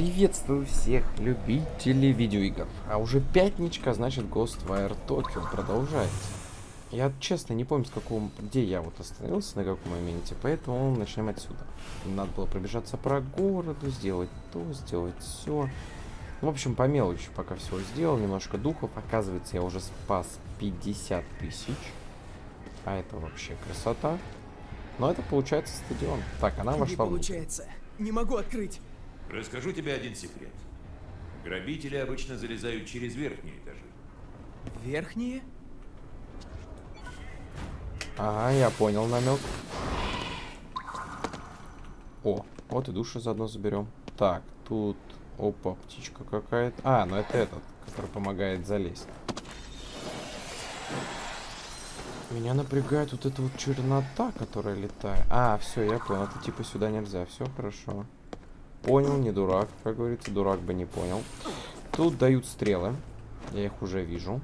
Приветствую всех любителей видеоигр. А уже пятничка, значит Ghostwire Tokyo продолжается. Я честно не помню, с какого, где я вот остановился, на каком моменте, поэтому начнем отсюда. Надо было пробежаться по городу, сделать то, сделать все. В общем, по мелочи пока все сделал, немножко духов. Оказывается, я уже спас 50 тысяч. А это вообще красота. Но это получается стадион. Так, она вошла Не в... получается. Не могу открыть. Расскажу тебе один секрет. Грабители обычно залезают через верхние этажи. Верхние? Ага, я понял намек. О, вот и душу заодно заберем. Так, тут... Опа, птичка какая-то. А, ну это этот, который помогает залезть. Меня напрягает вот эта вот чернота, которая летает. А, все, я понял. Это типа сюда нельзя. Все хорошо. Понял, не дурак. Как говорится, дурак бы не понял. Тут дают стрелы. Я их уже вижу.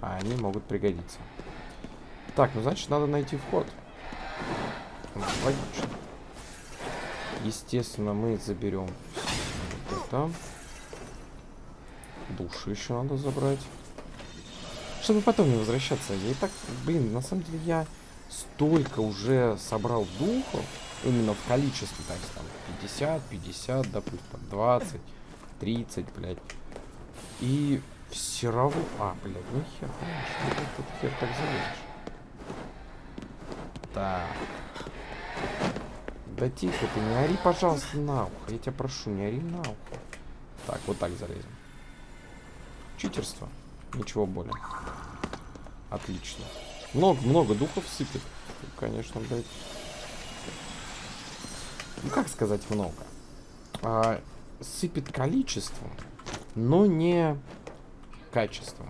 А они могут пригодиться. Так, ну значит надо найти вход. Логично. Естественно, мы заберем вот это. Души еще надо забрать. Чтобы потом не возвращаться. Я и так, блин, на самом деле я столько уже собрал духов. Именно в количестве, так там 50, 50, допустим, 20, 30, блядь. И все равно... А, блядь, ну хер, конечно, этот хер так залезешь. Так. Да тихо ты, не ори, пожалуйста, на ухо. Я тебя прошу, не ори на ухо. Так, вот так залезем. Читерство. Ничего более. Отлично. Много-много духов сыпет. Конечно, блядь. Ну, как сказать много? А, сыпет количеством, но не качеством.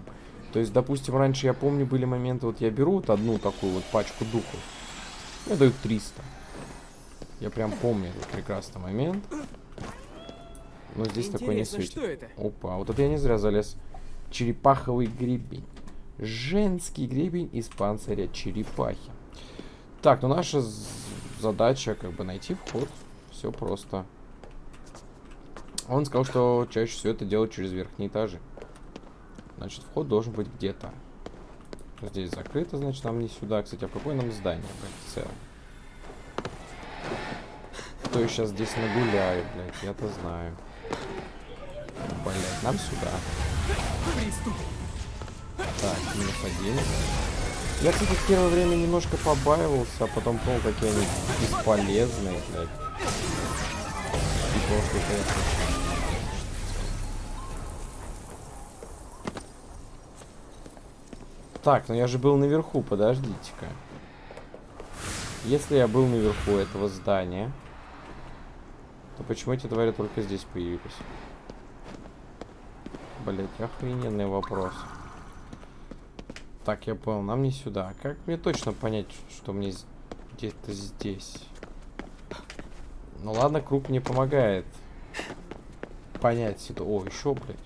То есть, допустим, раньше я помню, были моменты, вот я беру вот одну такую вот пачку духов, мне дают 300. Я прям помню этот прекрасный момент. Но здесь такой не Интересно, светит. что это? Опа, вот это я не зря залез. Черепаховый гребень. Женский гребень из панциря черепахи. Так, ну наша задача как бы найти вход. Все просто. Он сказал, что чаще всего это делают через верхние этажи. Значит, вход должен быть где-то. Здесь закрыто, значит, нам не сюда. Кстати, а какое нам здание, блядь, в целом? Кто я сейчас здесь нагуляю, блядь, я-то знаю. Блядь, нам сюда. Так, минус один. Я, кстати, в первое время немножко побаивался, а потом понял, какие они бесполезные, блядь. Так, ну я же был наверху, подождите-ка. Если я был наверху этого здания, то почему эти твари только здесь появились? Блять, охрененный вопрос. Так, я понял, нам не сюда. Как мне точно понять, что мне где-то здесь? Ну ладно, круг мне помогает понять ситуацию. О, еще, блядь.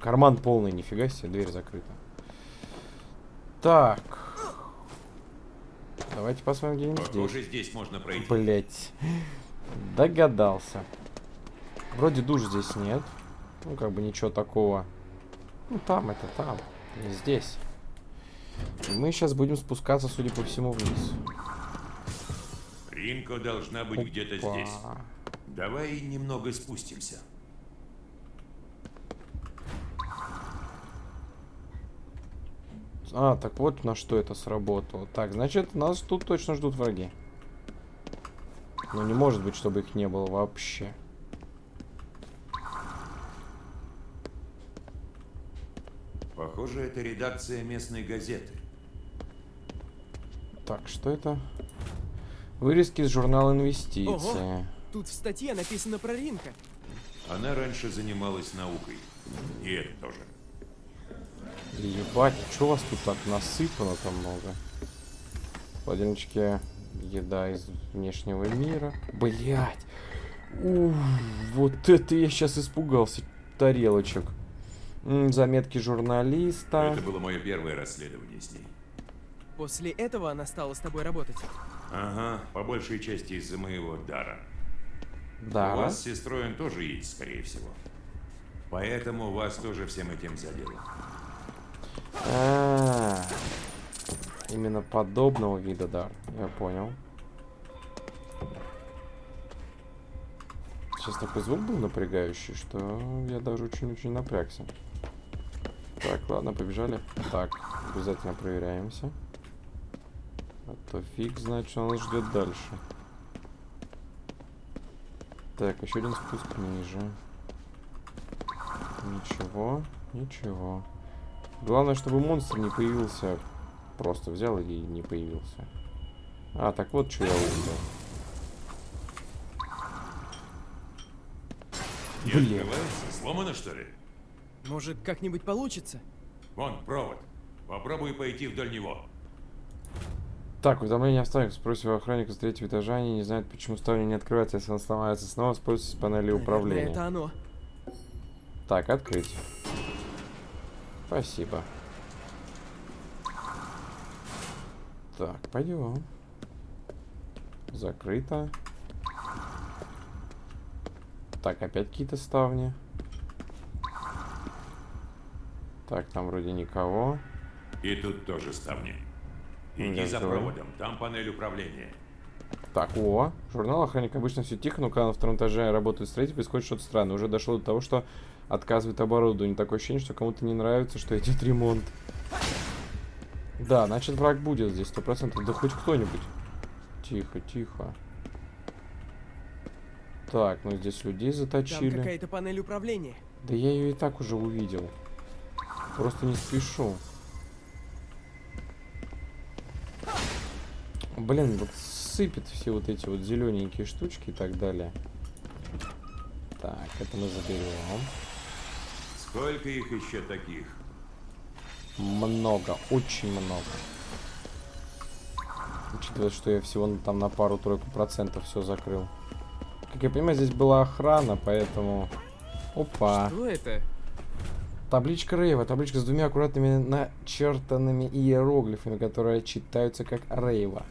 Карман полный, нифига себе, дверь закрыта. Так. Давайте посмотрим где-нибудь здесь. Похоже, здесь можно пройти. Блять. Догадался. Вроде душ здесь нет. Ну, как бы ничего такого. Ну, там это там. Не здесь. И мы сейчас будем спускаться, судя по всему, вниз. Ринко должна быть где-то здесь. Давай немного спустимся. А, так вот на что это сработало. Так, значит, нас тут точно ждут враги. Ну, не может быть, чтобы их не было вообще. Похоже, это редакция местной газеты. Так, что это? Вырезки из журнала инвестиции. Ого. Тут в статье написано про Ринка. Она раньше занималась наукой. И это тоже. Ебать, что у вас тут так насыпано там много? Холодильнички, еда из внешнего мира. Блять! вот это я сейчас испугался тарелочек. М, заметки журналиста. Это было мое первое расследование с ней. После этого она стала с тобой работать. Ага, по большей части из-за моего дара. Да. У вас с сестрой он тоже есть, скорее всего. Поэтому вас тоже всем этим задело. А, Именно подобного вида дар. Я понял. Сейчас такой звук был напрягающий, что я даже очень-очень напрягся. Так, ладно, побежали. Так, обязательно проверяемся. А то фиг знает, что нас ждет дальше. Так, еще один спуск ниже. Ничего, ничего. Главное, чтобы монстр не появился. Просто взял и не появился. А, так вот, что я увидел. Не Блин. Сломано, что ли? Может, как-нибудь получится? Вон, провод. Попробуй пойти вдоль него. Так, уведомление о ставнях. Спросим у охранника с третьего этажа. Они не знают, почему ставня не открывается. Если она сломается снова, используйте панели управления. это оно. Так, открыть. Спасибо. Так, пойдем. Закрыто. Так, опять какие-то ставни. Так, там вроде никого. И тут тоже ставни. Иди за проводом, там панель управления. Так, о, журнал охранник обычно все тихо, но когда на втором этаже работают строители, происходит что-то странное. Уже дошло до того, что отказывает оборудование. Такое ощущение, что кому-то не нравится, что идет ремонт. Да, значит враг будет здесь, сто процентов. Да хоть кто-нибудь. Тихо, тихо. Так, ну здесь людей Там заточили. какая-то панель управления. Да я ее и так уже увидел. Просто не спешу. Блин, вот сыпет все вот эти вот зелененькие штучки и так далее. Так, это мы заберем. Сколько их еще таких? Много, очень много. Учитывая, что я всего на- там на пару-тройку процентов все закрыл. Как я понимаю, здесь была охрана, поэтому... Опа. Что это? Табличка Рейва. Табличка с двумя аккуратными начертанными иероглифами, которые читаются как Рейва.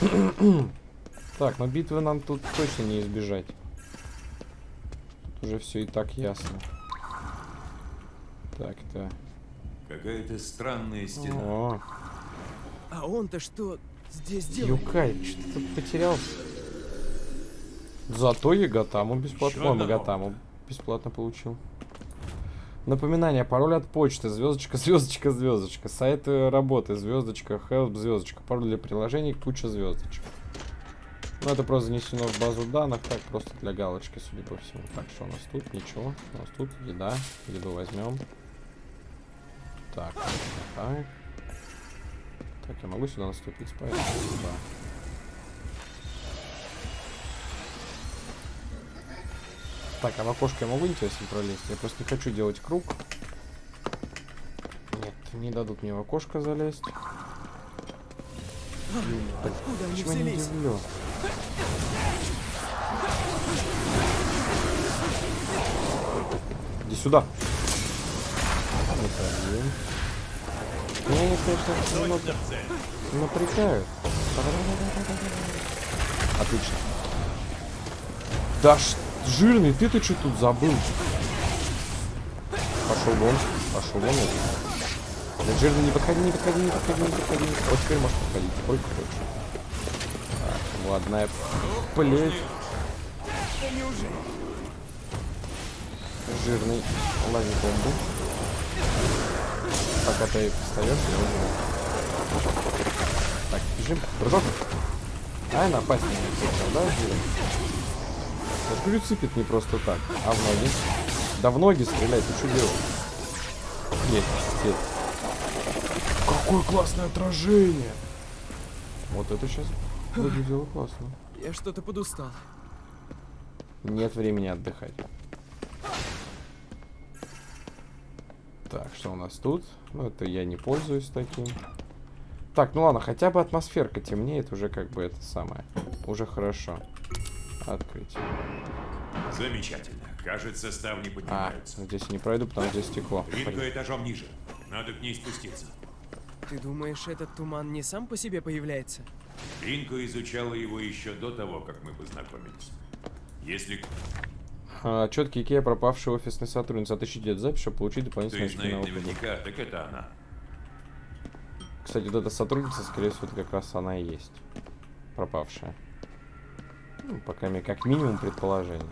так, но битвы нам тут точно не избежать. Тут уже все и так ясно. Так, это... Какая-то странная стена. О, А он-то что здесь делает? Юкай, что ты тут потерялся? Зато Яготаму бесплатно. Одного. Магатаму бесплатно получил. Напоминание, пароль от почты, звездочка, звездочка, звездочка, сайт работы, звездочка, help, звездочка, пароль для приложений, куча звездочек. Ну, это просто занесено в базу данных, так, просто для галочки, судя по всему. Так, что у нас тут? Ничего. У нас тут еда. Еду возьмем. Так, так. Так, я могу сюда наступить, поэтому. Так, а в окошко я могу интересно пролезть? Я просто не хочу делать круг. Нет, не дадут мне в окошко залезть. Откуда они Почему я не взялись? удивлен? Иди сюда. Вот один. Меня они, конечно, немного напрягают. Отлично. Да ш... жирный, ты-то что тут забыл? Пошел вон, пошел вон. Да, жирный, не подходи, не подходи, не подходи, не подходи. Вот теперь можешь подходить, сколько хочешь. Так, ладная плеть. Жирный, лови бомбу. Пока ты встаешь, я уже. Так, бежим. Прыжок. Ай, напасть на меня хотел, да, жирный? Вот говорю, сыпет не просто так, а в ноги. Да в ноги стрелять, ты что делаешь? Есть, есть. Какое классное отражение! Вот это сейчас выглядело классно. Я что-то подустал. Нет времени отдыхать. Так, что у нас тут? Ну, это я не пользуюсь таким. Так, ну ладно, хотя бы атмосферка темнеет, уже как бы это самое. Уже хорошо. Открыть. Замечательно. Кажется, ставни А, поднимаются. здесь я не пройду, потому что здесь стекло. Ринка этажом ниже. Надо к ней спуститься. Ты думаешь, этот туман не сам по себе появляется? Ринка изучала его еще до того, как мы познакомились. Если А, четкий Икея, пропавший офисный сотрудница. Отыщите эту запись, чтобы получить дополнительные очки на опыт. наверняка, так это она. Кстати, вот эта сотрудница, скорее всего, это как раз она и есть. Пропавшая. Ну, по крайней мере, как минимум предположение.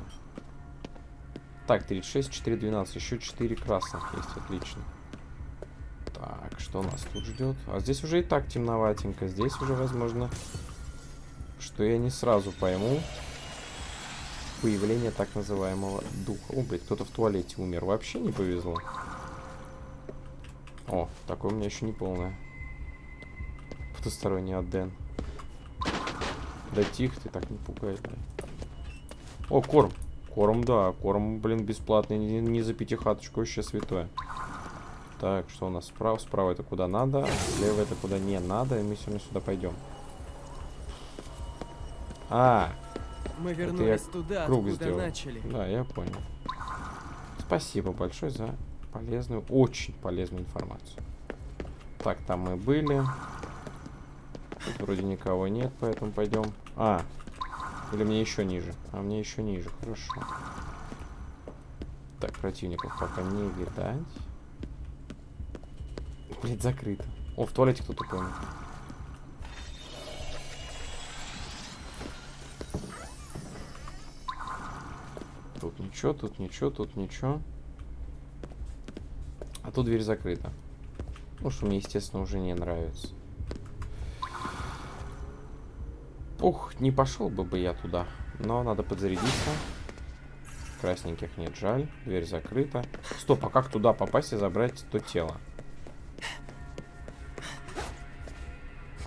Так, 36, 4, 12. Еще 4 красных есть, отлично. Так, что нас тут ждет? А здесь уже и так темноватенько. Здесь уже, возможно, что я не сразу пойму появление так называемого духа. О, блядь, кто-то в туалете умер. Вообще не повезло. О, такое у меня еще не полное. Потусторонний Аден. Да тихо ты, так не пугай, блядь. О, корм. Корм, да. Корм, блин, бесплатный. Не, не за пятихаточку, вообще святое. Так, что у нас справа? Справа это куда надо, слева это куда не надо, и мы сегодня сюда пойдем. А, Мы я вернулись туда, круг сделал. начали. да, я понял. Спасибо большое за полезную, очень полезную информацию. Так, там мы были. Тут вроде никого нет, поэтому пойдем. А, или мне еще ниже? А мне еще ниже, хорошо. Так, противников пока не видать. Блять, закрыто. О, в туалете кто-то понял. Тут ничего, тут ничего, тут ничего. А тут дверь закрыта. Ну, что мне, естественно, уже не нравится. Ух, не пошел бы бы я туда. Но надо подзарядиться. Красненьких нет, жаль. Дверь закрыта. Стоп, а как туда попасть и забрать то тело?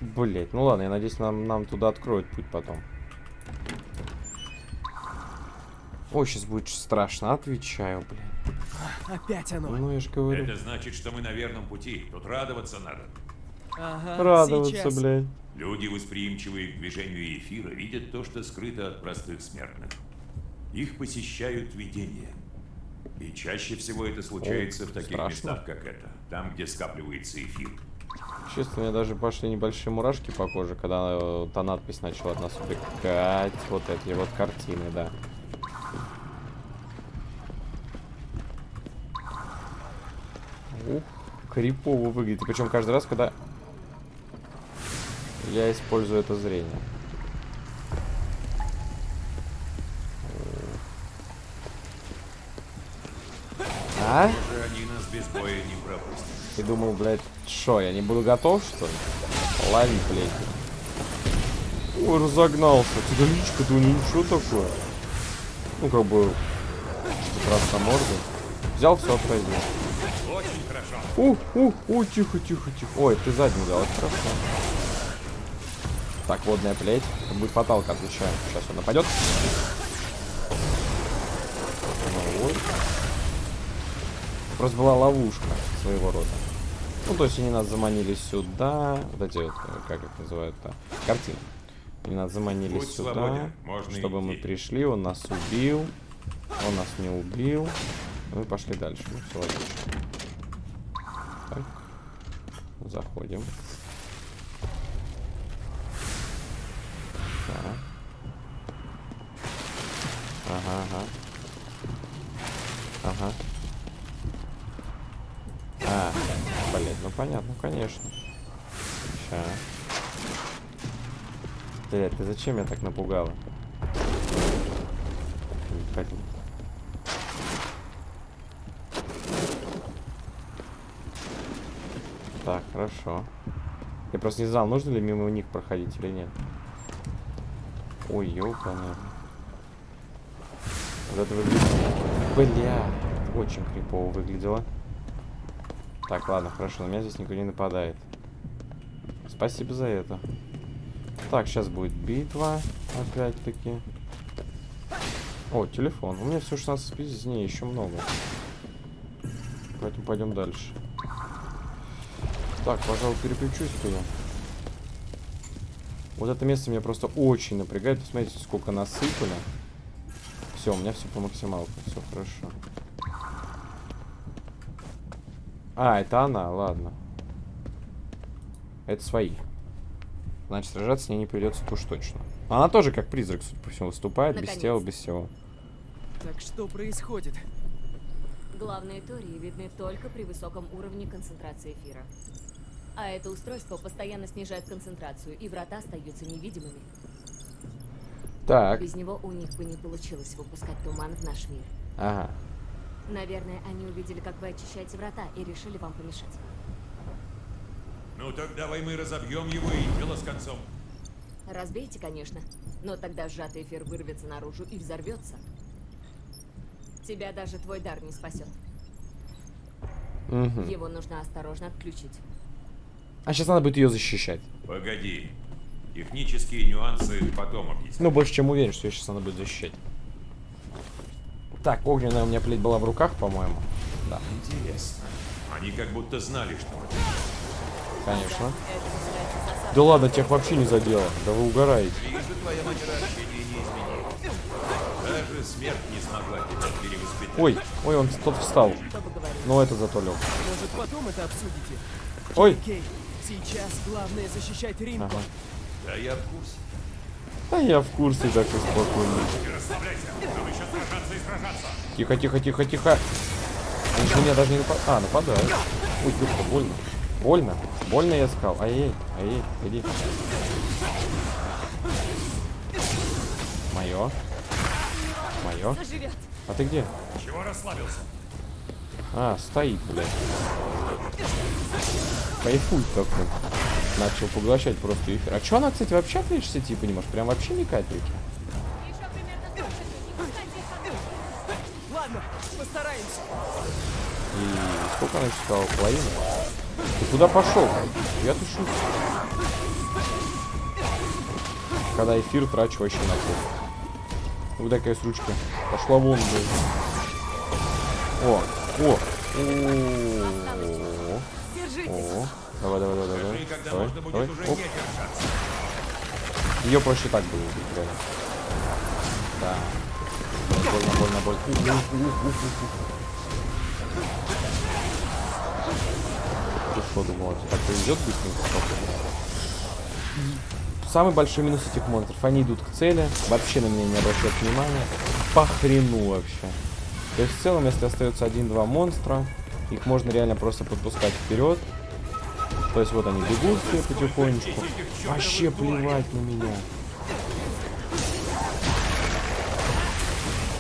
Блять, ну ладно, я надеюсь, нам, нам туда откроют путь потом. Ой, сейчас будет страшно, отвечаю, блин. Опять оно. Ну, я же говорю. Это значит, что мы на верном пути. Тут радоваться надо. Ага, Радоваться, сейчас. блядь. Люди, восприимчивые к движению эфира, видят то, что скрыто от простых смертных. Их посещают видения. И чаще всего это случается О, в таких страшно. местах, как это. Там, где скапливается эфир. Честно, у меня даже пошли небольшие мурашки по коже, когда э, та надпись начала от нас убегать. Вот эти вот картины, да. Ух, крипово выглядит. Причем каждый раз, когда я использую это зрение. А? И думал, блядь, что, я не буду готов, что ли? Лови, блядь. Ой, разогнался. Ты личка-то у него ничего такое. Ну, как бы, на морду. Взял, все, отходил. Ух, ух, ух, тихо, тихо, тихо. Ой, ты задний взял, это хорошо. Так, водная плеть. Это будет фаталка, отвечаю. Сейчас он нападет. Вот. Просто была ловушка своего рода. Ну, то есть они нас заманили сюда. Вот эти вот, как их называют-то, картины. Они нас заманили Будь сюда, свободен, можно чтобы мы идти. пришли, он нас убил. Он нас не убил. Мы пошли дальше. Ну, все логично. Так. Заходим. Так. Ага, ага. Ага. А, блин, ну понятно, конечно. Ща. Блядь, ты зачем меня так напугала? Блин. Так, хорошо. Я просто не знал, нужно ли мимо них проходить или нет. Ой, ёпана. Вот это выглядит... Бля, очень крипово выглядело. Так, ладно, хорошо, на меня здесь никто не нападает. Спасибо за это. Так, сейчас будет битва, опять-таки. О, телефон. У меня всего 16 спиздец, не, еще много. Поэтому пойдем дальше. Так, пожалуй, переключусь-ка я. Вот это место меня просто очень напрягает. Посмотрите, сколько насыпали. Все, у меня все по максималке. Все хорошо. А, это она, ладно. Это свои. Значит, сражаться с ней не придется уж точно. Она тоже как призрак, судя по всему, выступает, без Наконец. тела, без всего. Так что происходит? Главные тории видны только при высоком уровне концентрации эфира. А это устройство постоянно снижает концентрацию, и врата остаются невидимыми. Так, Без него у них бы не получилось выпускать туман в наш мир. ага. Наверное, они увидели, как вы очищаете врата, и решили вам помешать. Ну так давай мы разобьем его и дело с концом. Разбейте, конечно, но тогда сжатый эфир вырвется наружу и взорвется. Тебя даже твой дар не спасет. Мгм. Его нужно осторожно отключить. А сейчас надо будет ее защищать. Погоди. Технические нюансы потом объясню. Ну, больше чем уверен, что ее сейчас надо будет защищать. Так, огненная у меня плеть была в руках, по-моему. Да, Интересно. Они как будто знали, что мы. конечно. Да ладно, тех вообще не задело. Да вы угораете. Вижу, твоя манера общения не изменилась. Даже смерть не смогла тебя перевоспитать. Ой, ой, он тот встал. Говорил. Ну, это зато лег. Может, потом это обсудите? Ой. Сейчас главное защищать Римку. Ага. Да я в курсе. Да я в курсе так и спокойно. Тихо, тихо, тихо, тихо. Они же меня даже не нападают. А, нападают. Ой, духа, больно. Больно. Больно я сказал. Ай-яй, ай-яй, иди. Мое. Мое. А ты где? Чего расслабился? А, стоит, блядь. Кайфует такой. Начал поглощать просто эфир. А чё она, кстати, вообще отличие сети, понимаешь? Прям вообще ни капельки. Ладно, постараемся. И сколько она читала? Половину? Ты куда пошел? Я тут шучу. Когда эфир трачу вообще на пол. Вот такая с ручкой. Пошла вон, блядь. О, о, о. Давай, давай, давай, давай. И когда Давай, можно будет давай. Оп. Ее проще так было убить, реально. Да. Больно, больно, больно. Ты что думал, так повезет быстренько? Самый большой минус этих монстров. Они идут к цели, вообще на меня не обращают внимания. По хрену вообще. То есть в целом, если остается один-два монстра, их можно реально просто подпускать вперед. То есть вот они бегут все потихонечку. Вообще плевать на меня.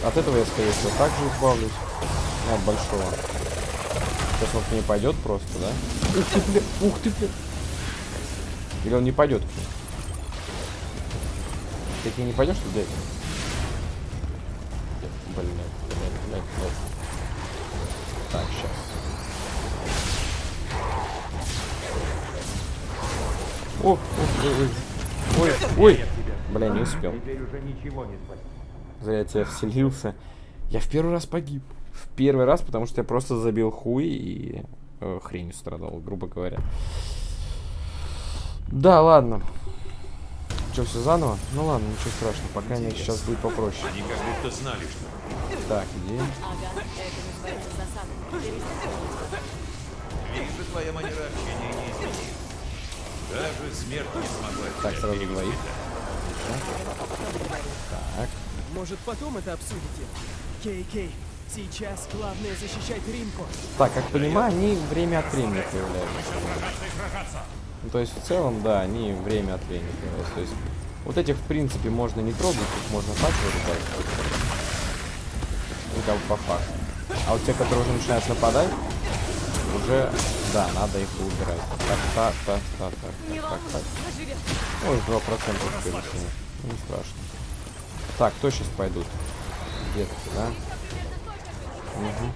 От этого я, скорее всего, также избавлюсь. Ну, от большого. Сейчас он к ней пойдет просто, да? Ух ты, бля! Ух ты, бля! Или он не пойдет к ней? Ты к ней не пойдешь, что ли? Блин, блин. Так, сейчас. Ох, ох, ой, ой, ой. Бля, не успел. Зря я тебя вселился. Я в первый раз погиб. В первый раз, потому что я просто забил хуй и э, хренью страдал, грубо говоря. Да, ладно. Что, все заново? Ну ладно, ничего страшного. Пока нет, сейчас будет попроще. Они как будто знали, что Так, иди. Ага. Вижу, твоя манера общения не изменилась. Даже смерть не смогла Так, сразу двоих. Так. Может, потом это обсудите? Кей, Кей, сейчас главное защищать Римку. Так, как понимаю, они время от времени появляются. Ну, то есть, в целом, да, они время от времени. То есть, вот этих, в принципе, можно не трогать, их можно так вырубать. Ну, как бы по факту. А вот те, которые уже начинают нападать, уже, да, надо их убирать. Так, так, так, так, так, так, так, так. заживет. Ой, 2% скоростения. Ну, не страшно. Так, кто сейчас пойдут? Детки, да? Мгм.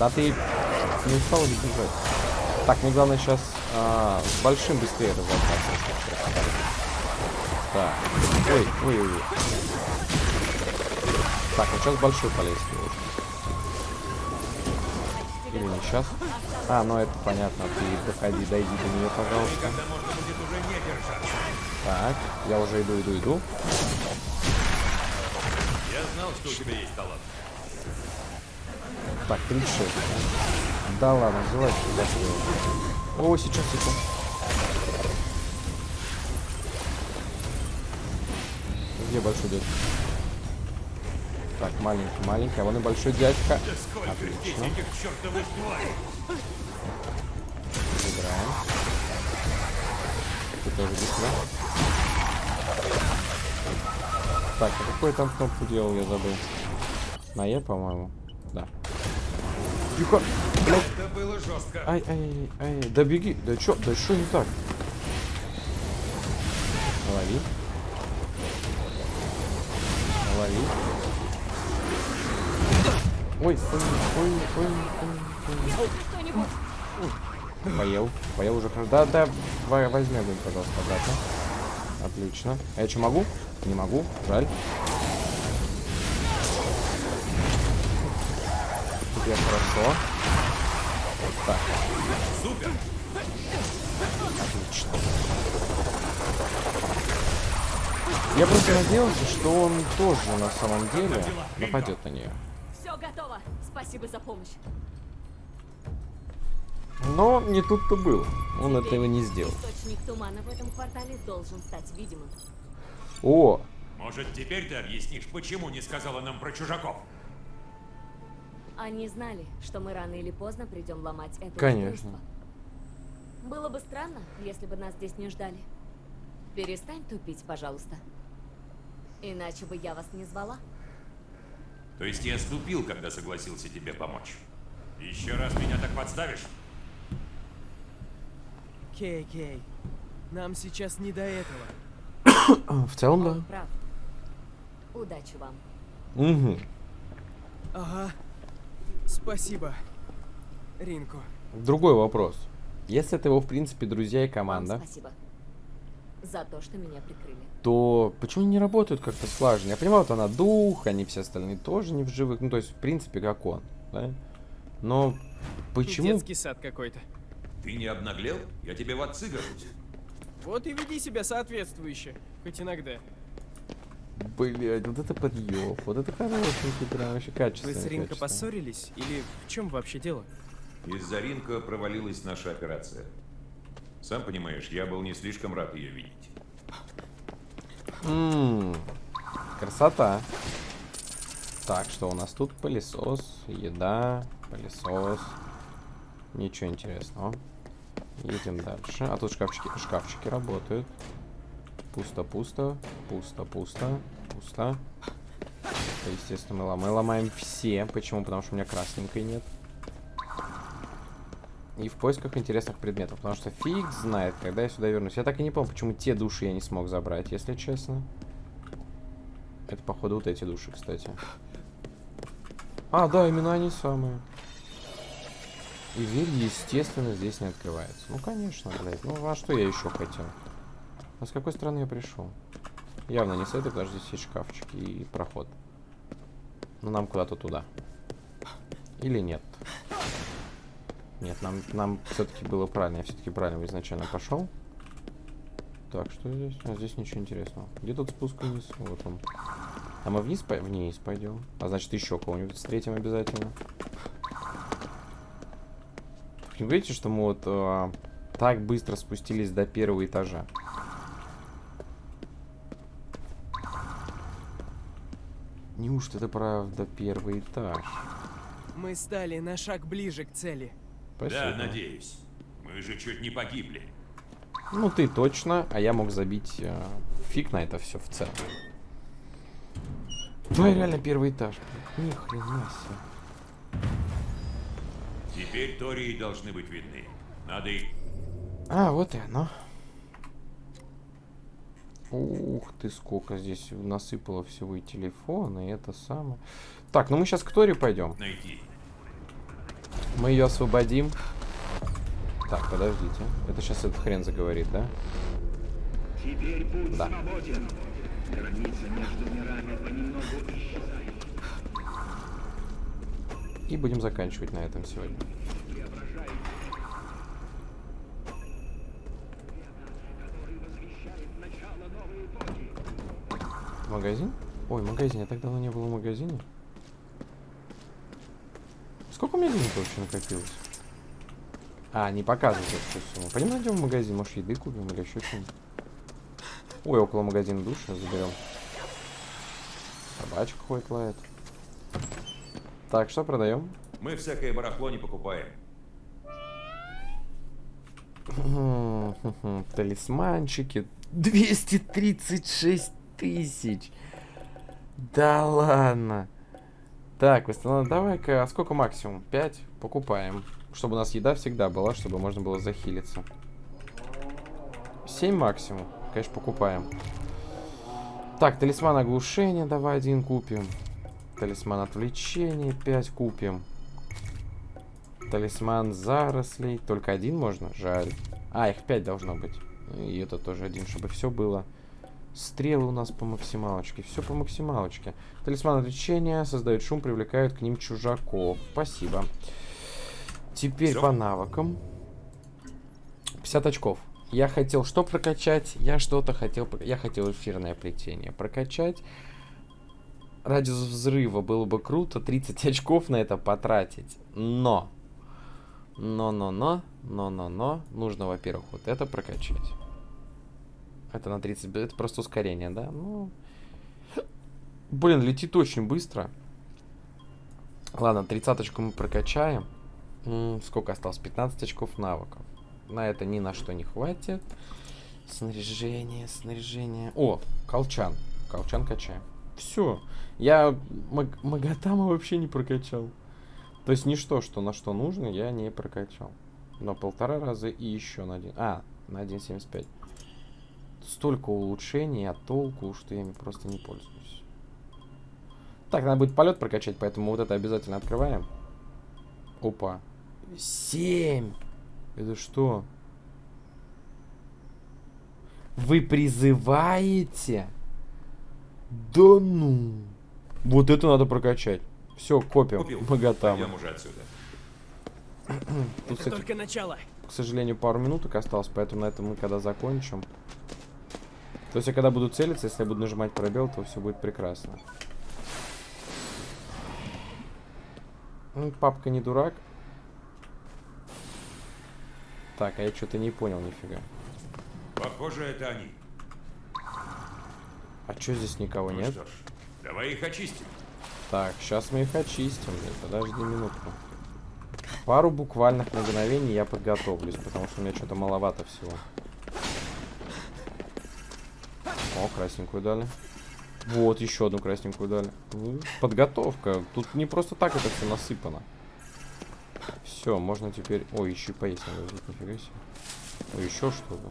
Да ты не устал ли бежать? Так, мне главное сейчас с большим быстрее разобраться. Так. Ой, ой, ой. Так, вот сейчас большой полез. Или не сейчас? А, ну это понятно. Ты доходи, дойди до нее, пожалуйста. Так, я уже иду, иду, иду. Я знал, что у тебя есть талант. Так, 36. Да ладно, желательно. О, сейчас, секунду. Где большой дядька? Так, маленький, маленький. А вон и большой дядька. Отлично. Забираем. Ты тоже быстро. Так, а какой там кнопку делал, я забыл. На Е, по-моему. Тихо! Блядь! Это было жестко. Ай, ай, ай, ай, да беги, да чё, да что не так? Лови. Лови. Ой, ой, ой, ой, ой, ой. Поел, поел уже хорошо. Да, да, во- возьми огонь, пожалуйста, обратно. Отлично. А я что, могу? Не могу, жаль. Теперь хорошо. Так. Супер. Отлично. Я просто надеялся, что он тоже на самом деле нападет на нее. Все готово! Спасибо за помощь. Но не тут-то было. Он Теперь этого не сделал. Источник тумана в этом квартале должен стать видимым. О, Может, теперь ты объяснишь, почему не сказала нам про чужаков? Они знали, что мы рано или поздно придем ломать это Конечно. устройство. Было бы странно, если бы нас здесь не ждали. Перестань тупить, пожалуйста. Иначе бы я вас не звала. То есть я ступил, когда согласился тебе помочь. Еще раз меня так подставишь? Кей, Кей, нам сейчас не до этого. в целом Он да. прав. Удачи вам. Угу. Ага. Спасибо, Ринко. Другой вопрос. Если это его, в принципе, друзья и Вам команда, спасибо. За то, что меня прикрыли. то почему они не работают как-то слаженно? Я понимаю, вот она дух, они все остальные тоже не в живых. Ну, то есть, в принципе, как он, да? Но почему... Детский сад какой-то. Ты не обнаглел? Я тебе в отцы гожусь. Вот и веди себя соответствующе, хоть иногда. Блять, вот это подъеб, вот это хорошенький, прям вообще качественный. Вы с Ринко поссорились? Или в чем вообще дело? Из-за ринка провалилась наша операция. Сам понимаешь, я был не слишком рад ее видеть. Ммм, красота. Так, что у нас тут? Пылесос, еда, пылесос. Ничего интересного. Едем дальше. А тут шкафчики, шкафчики работают. Пусто, пусто, пусто, пусто, пусто. Это, естественно, мы ломаем. Мы ломаем все. Почему? Потому что у меня красненькой нет. И в поисках интересных предметов. Потому что фиг знает, когда я сюда вернусь. Я так и не помню, почему те души я не смог забрать, если честно. Это, походу, вот эти души, кстати. А, да, именно они самые. И дверь, естественно, здесь не открывается. Ну, конечно, блядь. Ну, а что я еще хотел? А с какой стороны я пришел? Явно не с этой, потому что здесь есть шкафчики и проход. Ну, нам куда-то туда. Или нет? Нет, нам, нам все-таки было правильно. Я все-таки правильно изначально пошел. Так, что здесь? А здесь ничего интересного. Где тут спуск вниз? Вот он. А мы вниз, по... вниз пойдем. А значит, еще кого-нибудь встретим обязательно. Вы видите, что мы вот а, так быстро спустились до первого этажа? Неужто это правда первый этаж? Мы стали на шаг ближе к цели. Спасибо. Да, надеюсь. Мы же чуть не погибли. Ну ты точно, а я мог забить э, фиг на это все в целом. Ну и реально первый этаж. Ни хрена себе. Теперь Тории должны быть видны. Надо их... А, вот и оно. Ух ты, сколько здесь насыпало всего и телефона, и это самое. Так, ну мы сейчас к Тори пойдем. найти. Мы ее освободим. Так, подождите. Это сейчас этот хрен заговорит, да? Теперь путь Да. свободен. Граница между мирами понемногу исчезает. И будем заканчивать на этом сегодня. Магазин? Ой, магазин. Я так давно не был в магазине. Сколько у меня денег вообще накопилось? А, не показывает эту сумму. Пойдем найдем в магазин, может еды купим или еще что-нибудь. Ой, около магазина душа заберем. Собачка ходит, лает. Так, что продаем? Мы всякое барахло не покупаем. Талисманчики. 236 тысяч. Да ладно. Так, восстановлен. Давай-ка, а сколько максимум? 5? Покупаем. Чтобы у нас еда всегда была, чтобы можно было захилиться. 7 максимум. Конечно, покупаем. Так, талисман оглушения давай один купим. Талисман отвлечения 5 купим. Талисман зарослей. Только один можно? Жаль. А, их 5 должно быть. И это тоже один, чтобы все было. Стрелы у нас по максималочке. Все по максималочке. Талисман отвлечения создают шум, привлекают к ним чужаков. Спасибо. Теперь Всё? по навыкам. 50 очков. Я хотел что прокачать? Я что-то хотел... Я хотел эфирное плетение прокачать. Радиус взрыва было бы круто 30 очков на это потратить. Но... Но-но-но, но-но-но. Нужно, во-первых, вот это прокачать. Это на 30... Это просто ускорение, да? Ну... Блин, летит очень быстро. Ладно, 30 очку мы прокачаем. Сколько осталось? 15 очков навыков. На это ни на что не хватит. Снаряжение, снаряжение. О, колчан. Колчан качаем. Все. Я Маг- Магатама вообще не прокачал. То есть ничто, что на что нужно, я не прокачал. На полтора раза и еще на один. А, на 1.75. Столько улучшений, а толку, что я ими просто не пользуюсь. Так, надо будет полет прокачать, поэтому вот это обязательно открываем. Опа. Семь. Это что? Вы призываете? Да ну. Вот это надо прокачать. Все, копим. Купил. Богатам. Пойдем уже отсюда. Тут, Это кстати, только начало. к сожалению, пару минуток осталось, поэтому на этом мы когда закончим. То есть я когда буду целиться, если я буду нажимать пробел, то все будет прекрасно. Ну, Папка не дурак. Так, а я что-то не понял нифига. Похоже, это они. А что здесь никого Ну нет? что ж, давай их очистим. Так, сейчас мы их очистим. Подожди минутку. Пару буквальных мгновений я подготовлюсь, потому что у меня что-то маловато всего. О, красненькую дали. Вот, еще одну красненькую дали. Подготовка. Тут не просто так это все насыпано. Все, можно теперь... Ой, еще и поесть надо нифига себе. Еще что-то.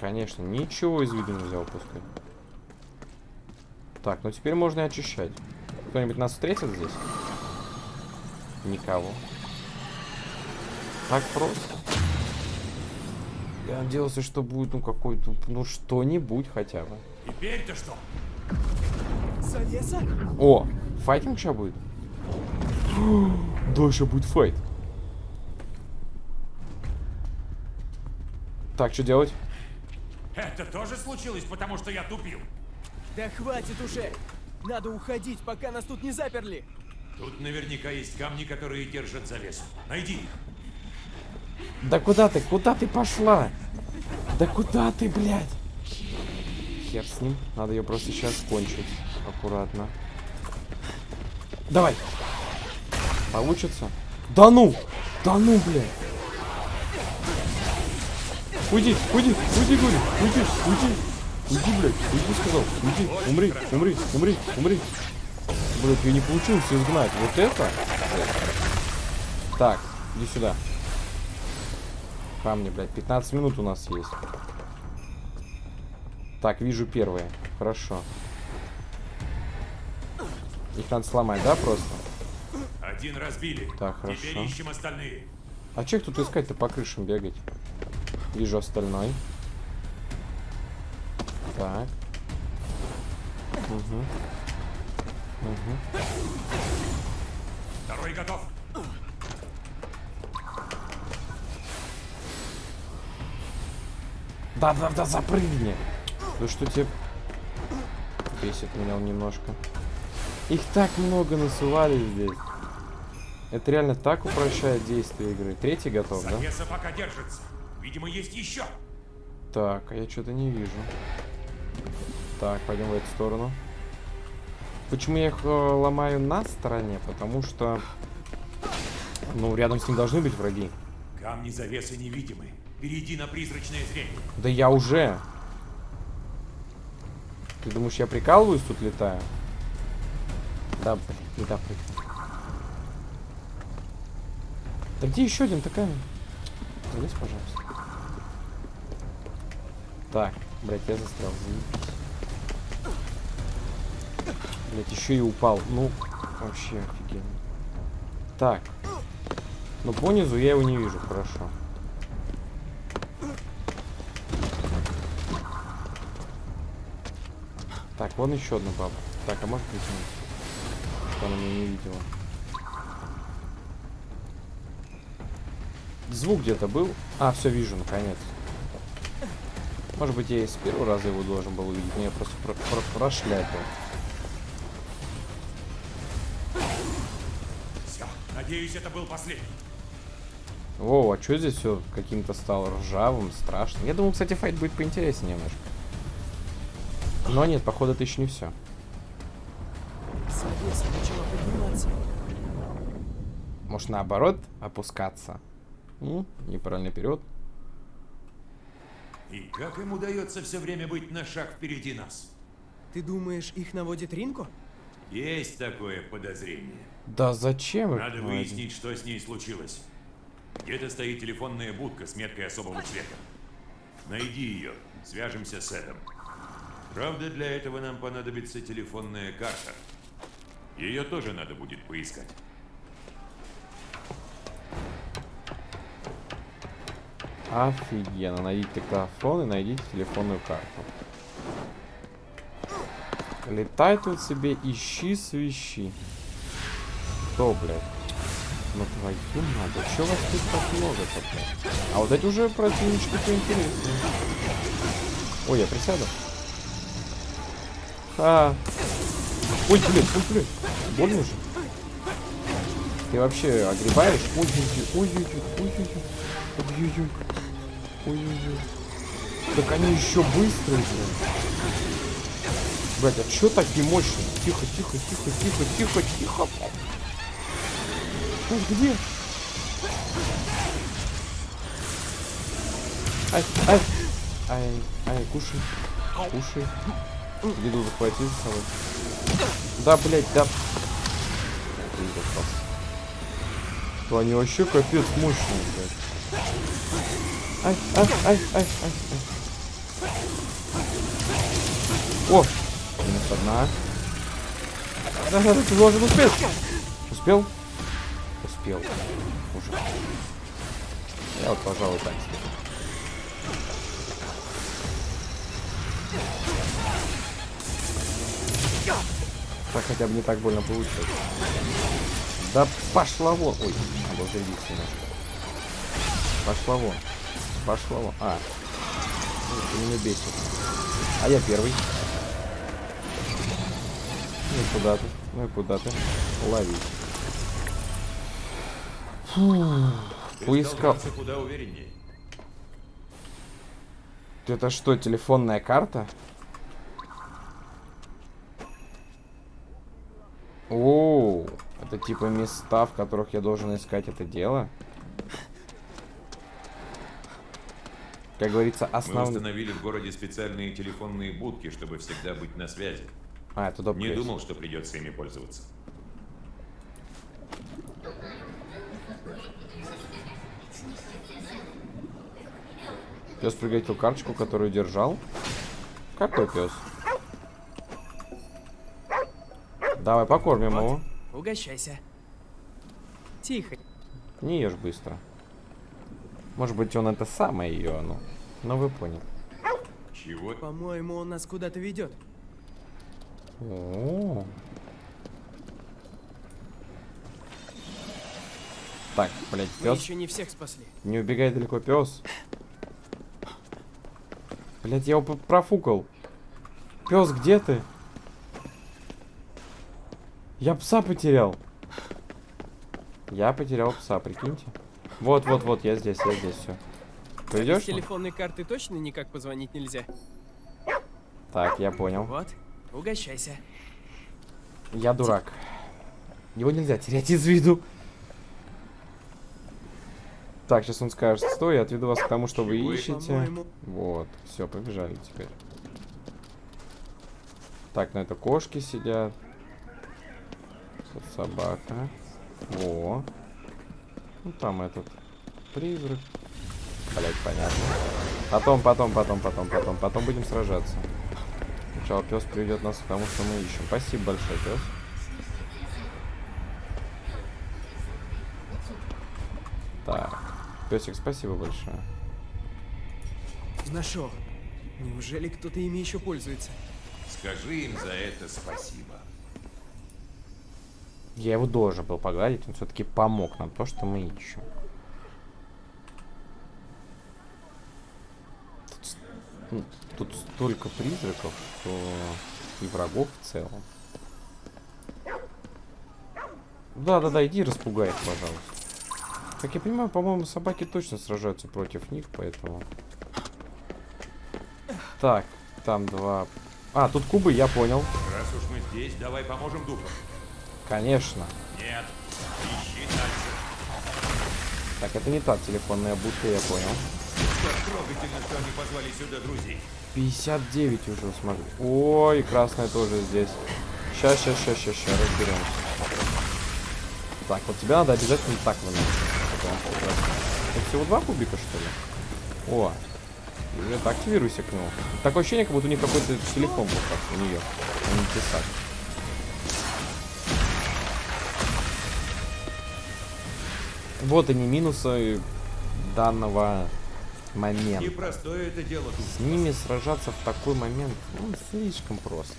Конечно, ничего из виду нельзя упускать. Так, ну теперь можно и очищать. Кто-нибудь нас встретит здесь? Никого. Так просто. Я надеялся, что будет, ну, какой-то, ну, что-нибудь хотя бы. Теперь-то что? Завеса? О, файтинг сейчас будет? Да, еще будет файт. Так, что делать? Это тоже случилось, потому что я тупил. Да хватит уже! Надо уходить, пока нас тут не заперли! Тут наверняка есть камни, которые держат завесу. Найди их. Да куда ты? Куда ты пошла? Да куда ты, блядь? Хер с ним. Надо ее просто сейчас кончить. Аккуратно. Давай. Получится? Да ну! Да ну, блядь! Уйди, уйди, уйди, говорю, уйди, уйди. Уйди, блядь, уйди, сказал. Уйди, умри, умри, умри, умри. Блядь, ее не получилось изгнать. Вот это? Так, иди сюда. Камни, блядь. 15 минут у нас есть. Так, вижу первые. Хорошо. Их надо сломать, да, просто? Один разбили. Так, Теперь хорошо. ищем остальные. А че их тут искать-то по крышам бегать? Вижу остальной. Так. Угу. Угу. Второй готов. Да-да-да, запрыгни! Ну что тебе... Бесит меня он немножко. Их так много насылали здесь. Это реально так упрощает действие игры. Третий готов, да? Завеса пока держится. Видимо, есть еще. Так, а я что-то не вижу. Так, пойдем в эту сторону. Почему я их э, ломаю на стороне? Потому что... Ну, рядом с ним должны быть враги. Камни завесы невидимы. Перейди на призрачное зрение. Да я уже. Ты думаешь, я прикалываюсь тут летаю? Да, блин, не да, прыгну. Да где еще один такая? Залезь, пожалуйста. Так, блядь, я застрял. Блядь, еще и упал. Ну, вообще офигенно. Так. Ну, по низу я его не вижу, хорошо. Так, вон еще одна баба. Так, а может притянуть? Что она меня не видела. Звук где-то был. А, все вижу, наконец. Может быть, я и с первого раза его должен был увидеть, но я просто про про прошляпил. Все, надеюсь, это был последний. О, а что здесь все каким-то стало ржавым, страшным? Я думал, кстати, файт будет поинтереснее немножко. Но нет, походу, это еще не все. Завеса начала подниматься. Может, наоборот, опускаться? М? Неправильно вперед. И как им удается все время быть на шаг впереди нас? Ты думаешь, их наводит Ринко? Есть такое подозрение. Да зачем? их Надо наводить? выяснить, что с ней случилось. Где-то стоит телефонная будка с меткой особого цвета. Найди ее, свяжемся с Эдом. Правда, для этого нам понадобится телефонная карта. Ее тоже надо будет поискать. Офигенно. Найдите диктофон и найдите телефонную карту. Летай тут себе, ищи, свищи. Кто, блядь? Ну твою надо, чё вас тут так много-то? А вот эти уже противнички поинтереснее. Ой, я присяду. А. Ой, блин, ой, блин. Больно же. Ты вообще огребаешь? Ой-ой-ой, ой-ой-ой, ой-ой-ой. Ой-ой-ой. Ой-ой-ой. Так они еще быстрые, блин. Блять, а чё так не мощно? Тихо, тихо, тихо, тихо, тихо, тихо. Ой, где? Ай, ай, ай, ай, кушай, кушай. Еду захвати за собой. Да, блять, да. Блин, попал. То они вообще капец мощные, блядь. Ай, ай, ай, ай, ай, ай. О! Минус одна. Да, да, да, ты должен успеть. Успел? Успел. Уже. Я вот, пожалуй, так сделаю. Так хотя бы не так больно получилось. Да пошла вон. Ой, видеть немножко. Пошла вон. Пошла вон. А. Ты меня бесит. А я первый. Ну и куда ты? Ну и куда ты? Лови. Фу. Поискал. куда увереннее. Это что, телефонная карта? О, это типа места, в которых я должен искать это дело. Как говорится, Мы основной... установили в городе специальные телефонные будки, чтобы всегда быть на связи. А, это доп. Не кейс. думал, что придется ими пользоваться. Пес приготовил карточку, которую держал. Какой пес? Давай покормим его. Угощайся. Тихо. Не ешь быстро. Может быть, он это самое ее, ну. Ну, вы поняли. Чего? По-моему, он нас куда-то ведет. О. Так, блядь, Мы пес. еще не всех спасли. Не убегай далеко, пес. Блять, я его профукал. Пес, где ты? Я пса потерял. Я потерял пса, прикиньте. Вот, вот, вот, я здесь, я здесь, все. С Пойдешь? телефонной карты точно никак позвонить нельзя? Так, я понял. Вот, угощайся. Я дурак. Его нельзя терять из виду. Так, сейчас он скажет, стой, я отведу вас к тому, что вы ищете. Вот, все, побежали теперь. Так, на это кошки сидят. Тут собака. Во. Ну, там этот призрак. Блять, понятно. Потом, потом, потом, потом, потом, потом будем сражаться. Сначала пес приведет нас к тому, что мы ищем. Спасибо большое, пес. Так. Песик, спасибо большое. Нашел. Неужели кто-то ими еще пользуется? Скажи им за это спасибо. Я его должен был погладить, он все-таки помог нам, то, что мы ищем. Тут, ну, тут столько призраков, что и врагов в целом. Да-да-да, иди распугай их, пожалуйста. Как я понимаю, по-моему, собаки точно сражаются против них, поэтому... Так, там два... А, тут кубы, я понял. Раз уж мы здесь, давай поможем духам. Конечно. Нет, ищи дальше. Так, это не та телефонная будка, я понял. Как трогательно, что они позвали сюда друзей. 59 уже смотри. Ой, красная тоже здесь. Сейчас, сейчас, сейчас, сейчас, сейчас разберемся. Так, вот тебя надо обязательно так выносить. Это всего два кубика, что ли? О, это активируйся к нему. Такое ощущение, как будто у них какой-то телефон был как у нее, а не. Вот они минусы данного момента. Непростое это дело, дух. С ними сражаться в такой момент, ну, слишком просто.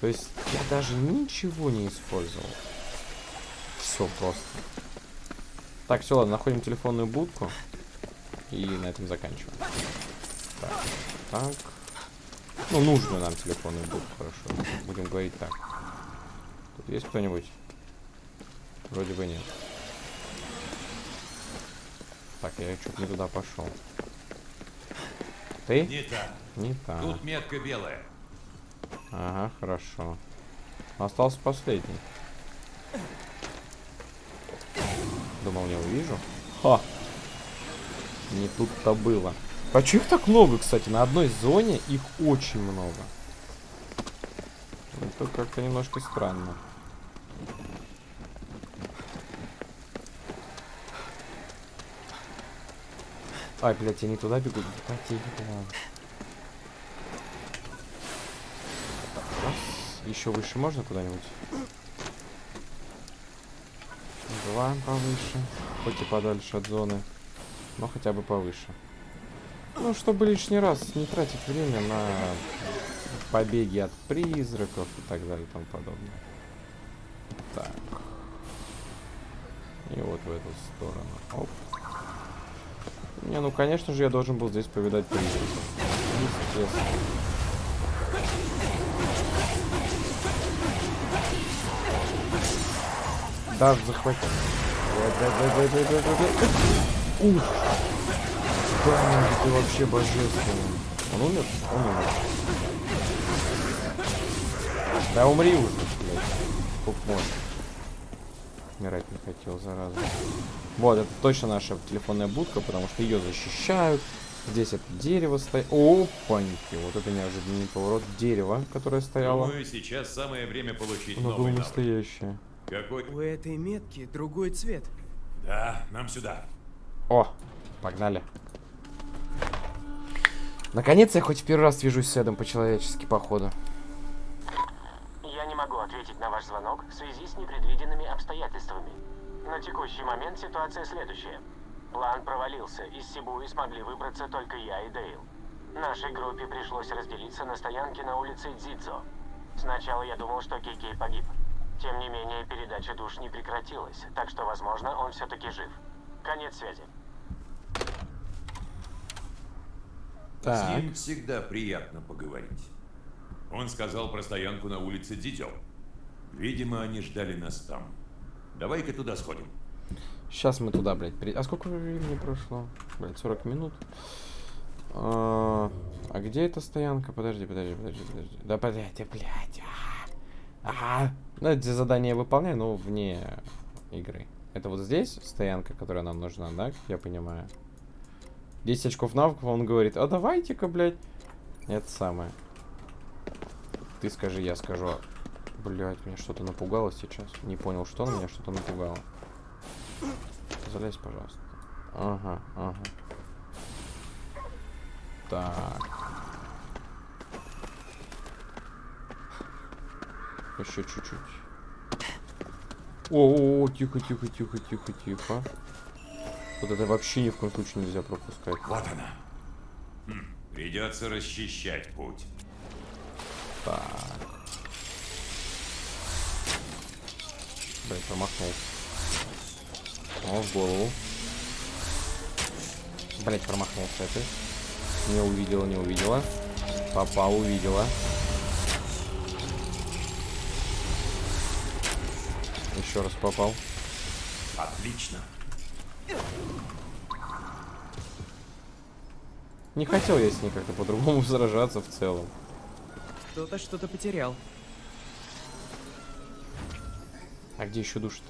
То есть я даже ничего не использовал. Все просто. Так, все, ладно, находим телефонную будку. И на этом заканчиваем. Так, так. Ну, нужную нам телефонную будку, хорошо. Будем говорить так. Тут есть кто-нибудь? Вроде бы нет. Так, я что-то не туда пошел. Ты? Не так. Не так. Тут метка белая. Ага, хорошо. Остался последний. Думал, не увижу. Ха! Не тут-то было. А чё их так много, кстати? На одной зоне их очень много. Это как-то немножко странно. Ай, блядь, я не туда бегу. Раз. Еще выше можно куда-нибудь? Два повыше. Хоть и подальше от зоны. Но хотя бы повыше. Ну, чтобы лишний раз не тратить время на побеги от призраков и так далее и тому подобное. Так. И вот в эту сторону. Оп. Не, ну конечно же я должен был здесь повидать призраков. Естественно. Да, захватил. Ух! Да, ты вообще божественный. Он умер? Он умер. Да умри уже, блядь. Можно. Умирать не хотел, зараза. Вот, это точно наша телефонная будка, потому что ее защищают. Здесь это дерево стоит. Опаньки, вот это неожиданный поворот. Дерево, которое стояло. Думаю, сейчас самое время получить Оно было новый настоящее. Какой? У этой метки другой цвет. Да, нам сюда. О, погнали. Наконец я хоть в первый раз вижусь с Эдом по-человечески, походу. Ответить на ваш звонок в связи с непредвиденными обстоятельствами. На текущий момент ситуация следующая. План провалился, из Сибуи смогли выбраться только я и Дейл. Нашей группе пришлось разделиться на стоянке на улице Дзидзо. Сначала я думал, что Кейкей погиб. Тем не менее, передача душ не прекратилась, так что, возможно, он все-таки жив. Конец связи. С Так. ним всегда приятно поговорить. Он сказал про стоянку на улице Дидё. Видимо, они ждали нас там. Давай-ка туда сходим. Сейчас мы туда, блядь, при... А сколько времени прошло? Блядь, 40 минут. А, а где эта стоянка? Подожди, подожди, подожди, подожди. Да подожди, блядь. А, а, ну, эти задания выполняю, но вне игры. Это вот здесь стоянка, которая нам нужна, да, как я понимаю? 10 очков навыков, он говорит, а давайте-ка, блядь. Это самое. Ты скажи, я скажу. Блядь, меня что-то напугало сейчас. Не понял, что, но меня что-то напугало. Залезь, пожалуйста. Ага, ага. Так. Еще чуть-чуть. О, -о, о, тихо, тихо, тихо, тихо, тихо. Вот это вообще ни в коем случае нельзя пропускать. Вот она. Хм, придется расчищать путь. Так. Блин, промахнулся. О, в голову. Блять, промахнулся это. Не увидела, не увидела. Попал, увидела. Еще раз попал. Отлично. Не хотел я с ней как-то по-другому сражаться в целом. Кто-то что-то потерял. А где еще душ-то?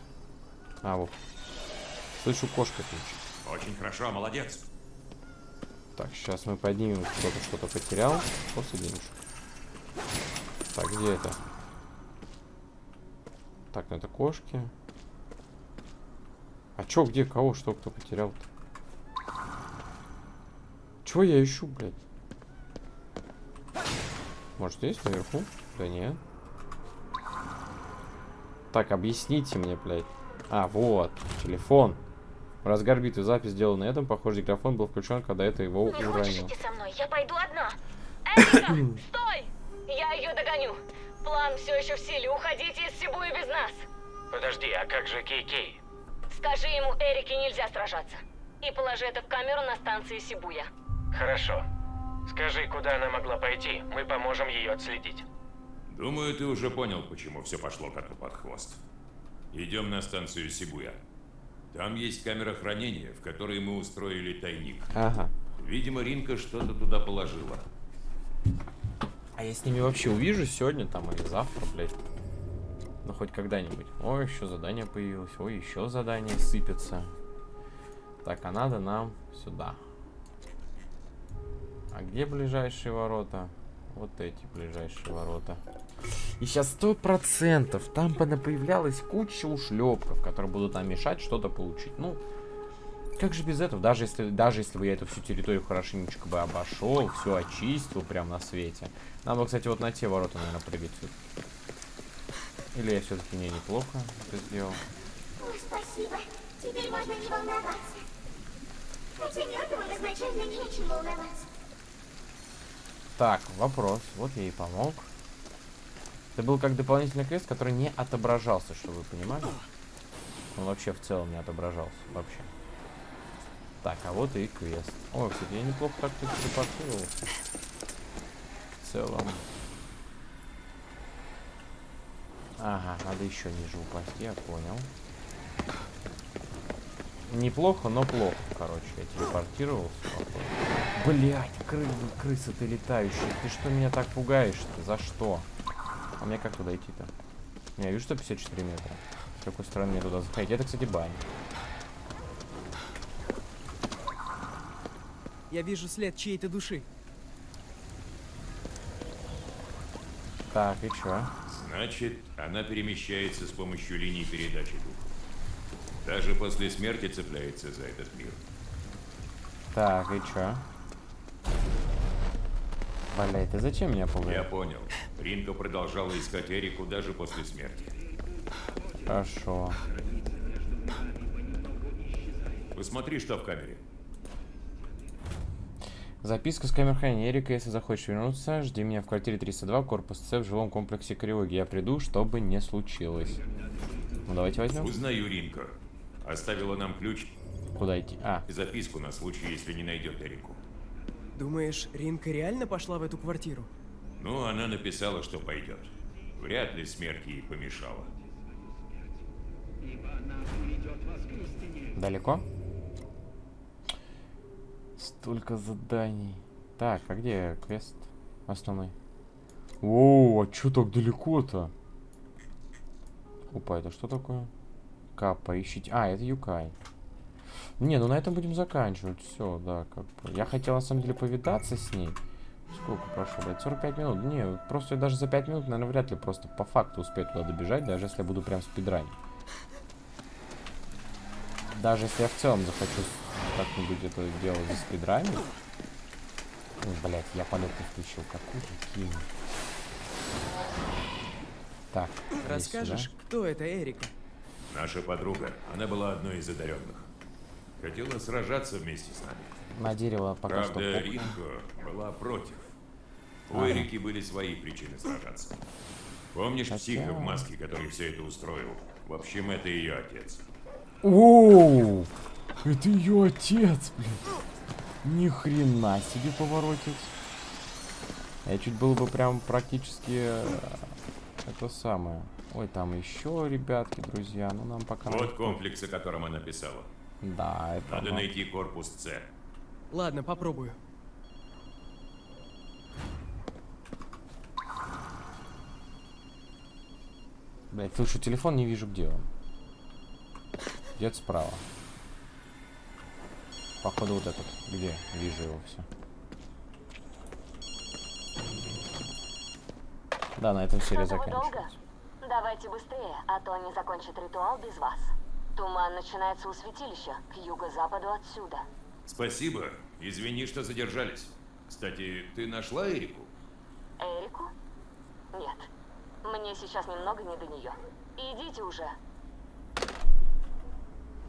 А, вот. Слышу, кошка кричит. Очень хорошо, молодец. Так, сейчас мы поднимем, кто-то что-то потерял. После денежек. Так, где это? Так, ну это кошки. А чё, где, кого, что, кто потерял-то? Чего я ищу, блядь? Может, здесь, наверху? Да нет. Так, объясните мне, блядь. А, вот, телефон. В разгар битвы запись сделана на этом. Похоже, диктофон был включен, когда это его Не хочешь уронил. идти со мной? Я пойду одна. Эрика, стой! Я ее догоню. План все еще в силе. Уходите из Сибуи без нас. Подожди, а как же Кей-Кей? Скажи ему, Эрике нельзя сражаться. И положи это в камеру на станции Сибуя. Хорошо. Скажи, куда она могла пойти, мы поможем ее отследить. Думаю, ты уже понял, почему все пошло коту под хвост. Идем на станцию Сибуя. Там есть камера хранения, в которой мы устроили тайник. Ага. Видимо, Ринка что-то туда положила. А я с ними вообще увижу сегодня там или завтра, блядь. Ну, хоть когда-нибудь. Ой, еще задание появилось. Ой, еще задание сыпется. Так, а надо нам сюда. А где ближайшие ворота? Вот эти ближайшие ворота. И сейчас сто процентов там появлялась куча ушлепков, которые будут нам мешать что-то получить. Ну, как же без этого? Даже если, даже если бы я эту всю территорию хорошенечко бы обошел, все очистил прямо на свете. Надо, кстати, вот на те ворота, наверное, прыгать. Или я все-таки не неплохо это сделал. Ой, спасибо. Теперь можно не волноваться. Хотя мертвым изначально нечем волноваться. Так, вопрос. Вот я и помог. Это был как дополнительный квест, который не отображался, чтобы вы понимали. Он вообще в целом не отображался. Вообще. Так, а вот и квест. О, кстати, я неплохо так-то телепортировался. В целом. Ага, надо еще ниже упасть, я понял. Неплохо, но плохо, короче. Я телепортировался. Блять, кры крыса ты летающая. Ты что меня так пугаешь-то? За что? А мне как туда идти-то? Я вижу, что 54 метра. С какой стороны мне туда заходить? Это, кстати, баня. Я вижу след чьей-то души. Так, и чё? Значит, она перемещается с помощью линий передачи духа. Даже после смерти цепляется за этот мир. Так, и чё? Блять, ты зачем меня Я пугаешь? понял. Ринка продолжала искать Эрику даже после смерти. Хорошо. Посмотри, что в камере. Записка с камер хранения. Эрика, если захочешь вернуться, жди меня в квартире 302, корпус С, в жилом комплексе Криоги. Я приду, чтобы не случилось. Ну, давайте возьмем. Узнаю Ринка. Оставила нам ключ Куда идти? А, и записку на случай, если не найдет Эрику. Думаешь, Ринка реально пошла в эту квартиру? Ну, она написала, что пойдет. Вряд ли смерть ей помешала. далеко? Столько заданий. Так, а где квест основной? О, а чё так далеко-то? Опа, это что такое? Капа, ищите. А, это Юкай. Не, ну на этом будем заканчивать. Все, да, как бы. Я хотел на самом деле повидаться с ней. Сколько прошло, блядь? 45 минут. Не, просто я даже за 5 минут, наверное, вряд ли просто по факту успею туда добежать, даже если я буду прям спидранить. Даже если я в целом захочу как-нибудь это дело за спидрами. Блять, я полет не включил. Какой кинь. Так. Расскажешь, сюда. кто это Эрика? Наша подруга, она была одной из одаренных. Хотела сражаться вместе с нами. На дерево пока что. Правда. Ринго была против. У Ага. Эрики были свои причины сражаться. Помнишь Хотя- психа в маске, который все это устроил? В общем, это ее отец. Оу! Это ее отец, блин. Ни хрена себе поворотец. Я чуть было бы прям практически э, это самое. Ой, там еще ребятки, друзья. Ну нам пока. Вот комплекс, о котором она писала. Да, это. Надо оно. найти корпус С. Ладно, попробую. Блять, слышу телефон, не вижу, где он. Где-то справа. Походу вот этот. Где? Вижу его все. Да, на этом серия заканчивается. Давайте быстрее, а то они закончат ритуал без вас. Туман начинается у святилища, к юго-западу отсюда. Спасибо. Извини, что задержались. Кстати, ты нашла Эрику? Эрику? Нет. Мне сейчас немного не до нее. Идите уже.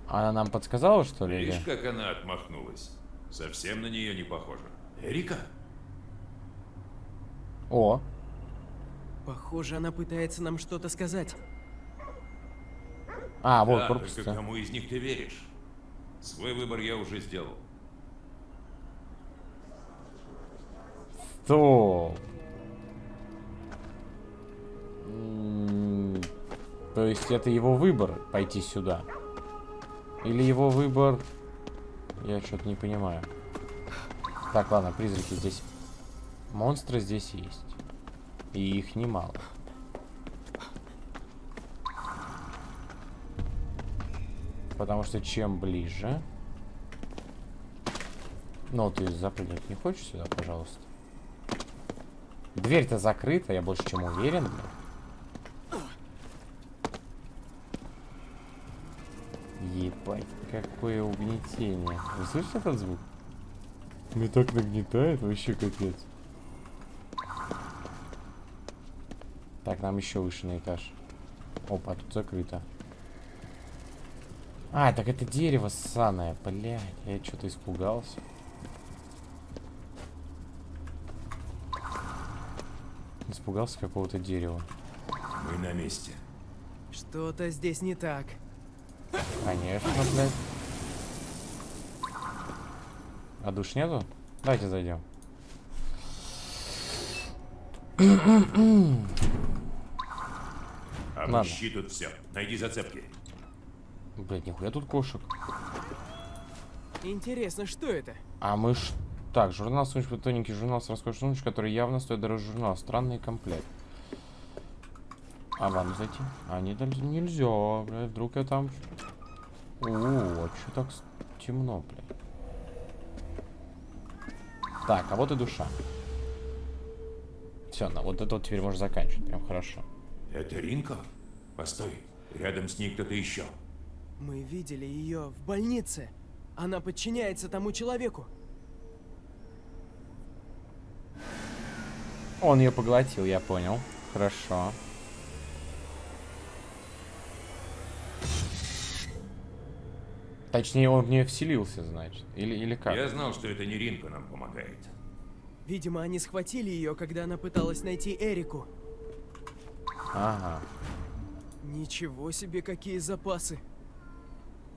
Она нам подсказала, что ли? Видишь, как она отмахнулась? Совсем на нее не похоже. Эрика? О, Похоже, она пытается нам что-то сказать. а, вот да, корпус. только кому из них ты веришь? Свой выбор я уже сделал. Стоп. То есть это его выбор пойти сюда? Или его выбор... Я что-то не понимаю. Так, ладно, призраки здесь... Монстры здесь есть. И их немало. Потому что чем ближе... Ну, ты запрыгнуть не хочешь сюда, пожалуйста? Дверь-то закрыта, я больше чем уверен, блин. Ебать, какое угнетение. Вы слышите этот звук? Мне так нагнетает, вообще капец. Так, нам еще выше на этаж. Опа, тут закрыто. А, так это дерево ссаное, блядь, я что-то испугался. Испугался какого-то дерева. Мы на месте. Что-то здесь не так. Конечно, блядь. А душ нету? Давайте зайдем. Обыщи тут все. Найди зацепки. Блядь, нихуя тут кошек. Интересно, что это? А мы ж... Так, журнал сумочка, тоненький журнал с роскошной сумочкой, который явно стоит дороже журнала. Странный комплект. А вам зайти? А, не, нельзя, блядь, вдруг я там... О, а чё так темно, блядь? Так, а вот и душа. Все, ну вот это вот теперь можно заканчивать, прям хорошо. Это Ринко? Постой. Рядом с ней кто-то еще. Мы видели ее в больнице. Она подчиняется тому человеку. Он ее поглотил, я понял. Хорошо. Точнее, он в нее вселился, значит. Или, или как? Я знал, что это не Ринко нам помогает. Видимо, они схватили ее, когда она пыталась найти Эрику. Ага. Ничего себе, какие запасы.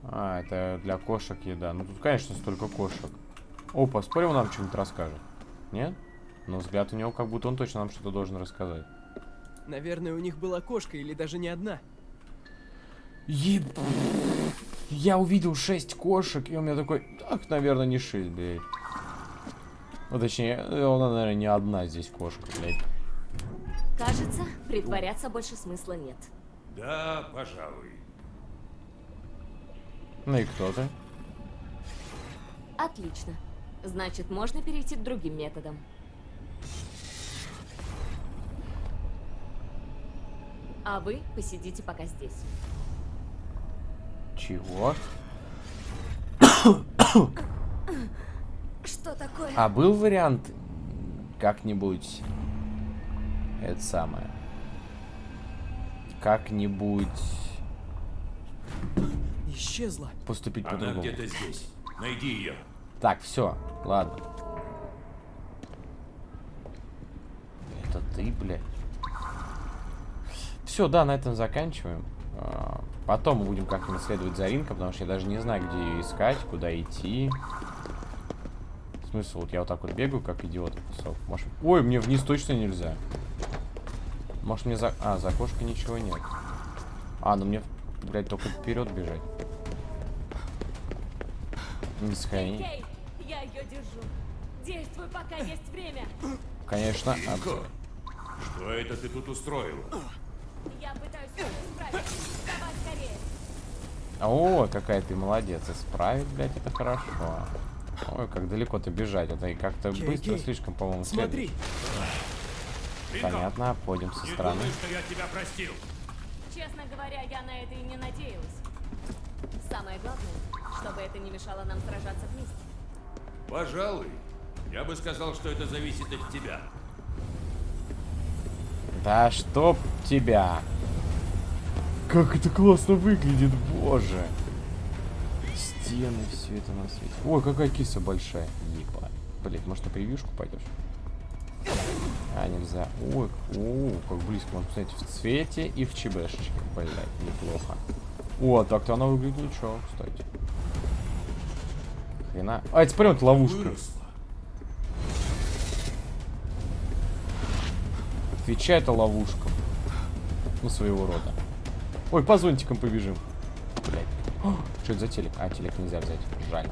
А, это для кошек еда. Ну тут, конечно, столько кошек. Опа, спорим, он нам что-нибудь расскажет? Нет? Но взгляд у него, как будто он точно нам что-то должен рассказать. Наверное, у них была кошка или даже не одна. Еб... Я увидел шесть кошек, и у меня такой, так, наверное, не шесть, блядь. Ну, точнее, она, наверное, не одна здесь кошка, блядь. Кажется, притворяться больше смысла нет. Да, пожалуй. Ну и кто ты? Отлично. Значит, можно перейти к другим методам. А вы посидите пока здесь. Чего? Что такое? А был вариант как-нибудь это самое как-нибудь Исчезла. поступить Она по-другому. где-то здесь. Найди ее. Так, все, ладно. Это ты, блядь. Все, да, на этом заканчиваем. А, Потом мы будем как-нибудь следовать за потому что я даже не знаю, где ее искать, куда идти. Смысл, вот я вот так вот бегаю, как идиот. Ой, мне вниз точно нельзя. Может мне за... А, за кошкой ничего нет. А, ну мне, блядь, только вперед бежать. Не. Кей, я ее держу. Действуй, пока есть время. Конечно. а- Ринко, что это ты тут устроила? Я пытаюсь. Давай скорее. О, какая ты молодец. Исправить, блядь, это хорошо. Ой, как далеко ты бежать. Это и как-то быстро слишком, по-моему, Смотри, следует. Понятно, обходим со не стороны. думай, что я тебя простил. Честно говоря, я на это и не надеялась. Самое главное, чтобы это не мешало нам сражаться вместе. Пожалуй. Я бы сказал, что это зависит от тебя. Да чтоб тебя. Как это классно выглядит, боже. Стены, все это на свете. Ой, какая киса большая. Ебать. Блять, может на превьюшку пойдешь? А, нельзя. Ой, о, как близко. Можно посмотреть в цвете и в чебешечке. Блять, неплохо. О, так-то она выглядит ничего, кстати. Хрена. А, смотри, вот ловушка. Твича это ловушка. Ну, своего рода. Ой, по зонтикам побежим. Блять. Что это за телек? А, телек нельзя взять. Жаль.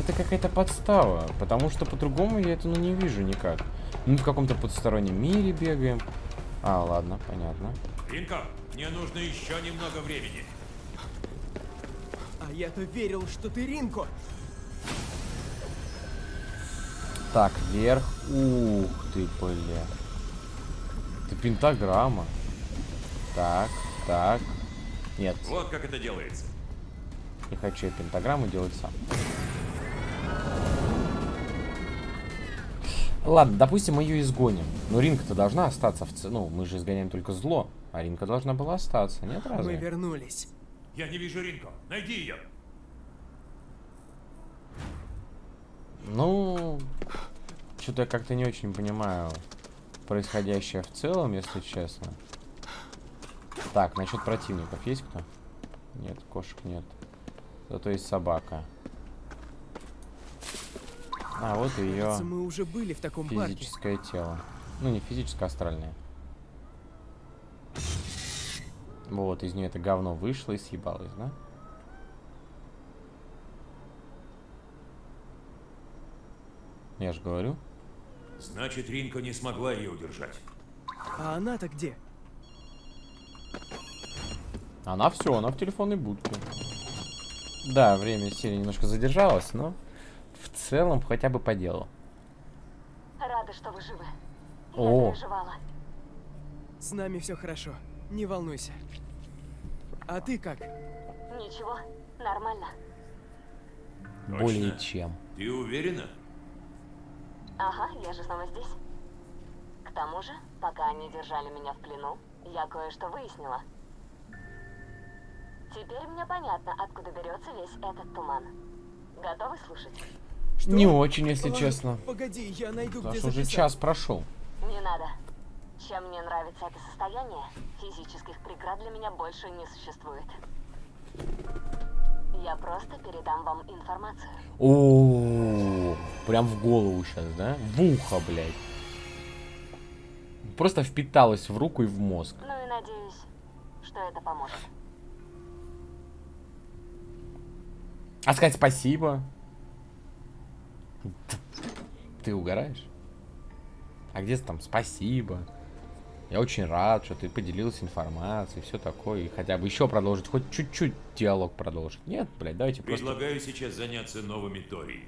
Это какая-то подстава. Потому что по-другому я это ну, не вижу никак. Ну, в каком-то потустороннем мире бегаем. А, ладно, понятно. Ринко, мне нужно еще немного времени. а я-то верил, что ты Ринко. Так, вверх. Ух ты, бля. Это пентаграмма. Так, так. Нет, Вот как это делается. не хочу я пентаграмму делать сам. Ладно, допустим, мы ее изгоним. Но Ринка-то должна остаться в ц... Ну, мы же изгоняем только зло. А Ринка должна была остаться, нет Мы разве? вернулись. Я не вижу Ринко. Найди ее. Ну, что-то я как-то не очень понимаю происходящее в целом, если честно. Так, насчет противников есть кто? Нет, кошек нет. Зато есть собака. А, вот ее Кажется, мы уже были в таком парке. физическое тело. Ну, не физическое, а астральное. Вот, из нее это говно вышло и съебалось, да? Я же говорю. Значит, Ринко не смогла ее удержать. А она-то где? Она все, она в телефонной будке. Да, время серии немножко задержалось, но целом хотя бы по делу. Рада, что вы живы. Я О. переживала. С нами все хорошо. Не волнуйся. А ты как? Ничего, нормально. Более Точно? чем. Ты уверена? Ага, я же снова здесь. К тому же, пока они держали меня в плену, я кое-что выяснила. Теперь мне понятно, откуда берется весь этот туман. Готовы слушать? Что? Не очень, если Ладно, честно. Погоди, я найду, Потому где что уже час прошел. Не надо. Чем мне нравится это состояние, физических преград для меня больше не существует. Я просто передам вам информацию. О, прям в голову сейчас, да? В ухо, блядь. Просто впиталось в руку и в мозг. Ну и надеюсь, что это поможет. А сказать спасибо? Ты угораешь? А где там спасибо? Я очень рад, что ты поделился информацией, все такое. И хотя бы еще продолжить, хоть чуть-чуть диалог продолжить. Нет, блядь, давайте просто... Предлагаю сейчас заняться новыми Тори.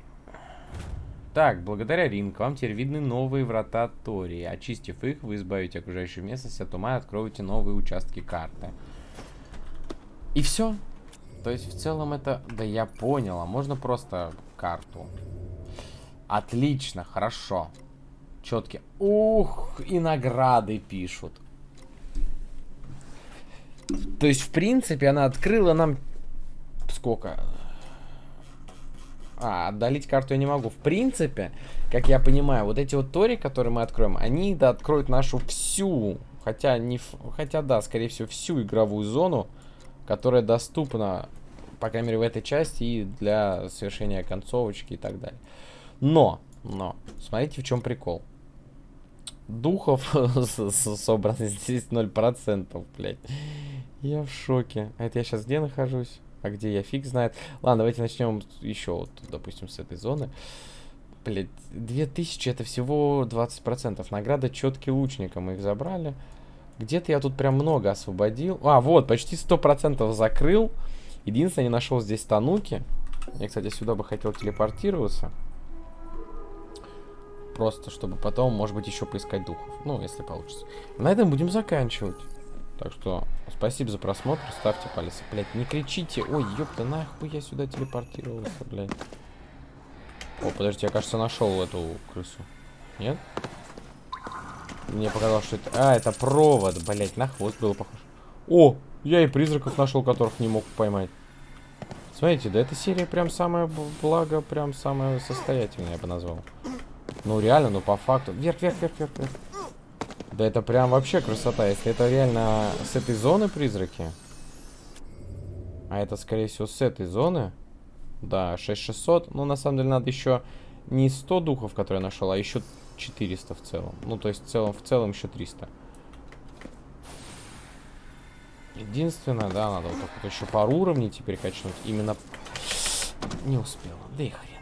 Так, благодаря Ринг вам теперь видны новые врата Тории. Очистив их, вы избавите окружающую местность от ума и откроете новые участки карты. И все. То есть в целом это... Да я понял, а можно просто карту. Отлично, хорошо. Четкие. Ух, и награды пишут. То есть, в принципе, она открыла нам... Сколько? А, отдалить карту я не могу. В принципе, как я понимаю, вот эти вот тори, которые мы откроем, они да, откроют нашу всю, хотя не, хотя да, скорее всего, всю игровую зону, которая доступна, по крайней мере, в этой части и для совершения концовочки и так далее. Но, но, смотрите, в чем прикол. Духов собрано здесь 0%, блядь. Я в шоке. А это я сейчас где нахожусь? А где я фиг знает. Ладно, давайте начнем еще, вот, допустим, с этой зоны. Блять, 2000 это всего 20%. Награда четкий лучника, мы их забрали. Где-то я тут прям много освободил. А, вот, почти 100% закрыл. Единственное, не нашел здесь тануки. Я, кстати, сюда бы хотел телепортироваться. Просто, чтобы потом, может быть, еще поискать духов. Ну, если получится. На этом будем заканчивать. Так что, спасибо за просмотр, ставьте палец. Блять, не кричите. Ой, ёпта, нахуй я сюда телепортировался, блядь. О, подождите, я, кажется, нашел эту крысу. Нет? Мне показалось, что это... А, это провод, блять, на хвост было похоже. О, я и призраков нашел, которых не мог поймать. Смотрите, да эта серия прям самая, благо, прям самая состоятельная, я бы назвал. Ну, реально, ну, по факту. Вверх, вверх, вверх, вверх, вверх. Да это прям вообще красота. Если это реально с этой зоны призраки. А это, скорее всего, с этой зоны. Да, 6600. Ну, на самом деле, надо еще не 100 духов, которые я нашел, а еще 400 в целом. Ну, то есть, в целом, в целом еще 300. Единственное, да, надо вот так вот еще пару уровней теперь качнуть. Именно не успела. Да и хрен.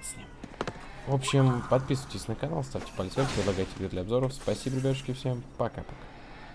В общем, подписывайтесь на канал, ставьте палец вверх, предлагайте видео для обзоров. Спасибо, ребятушки, всем пока-пока.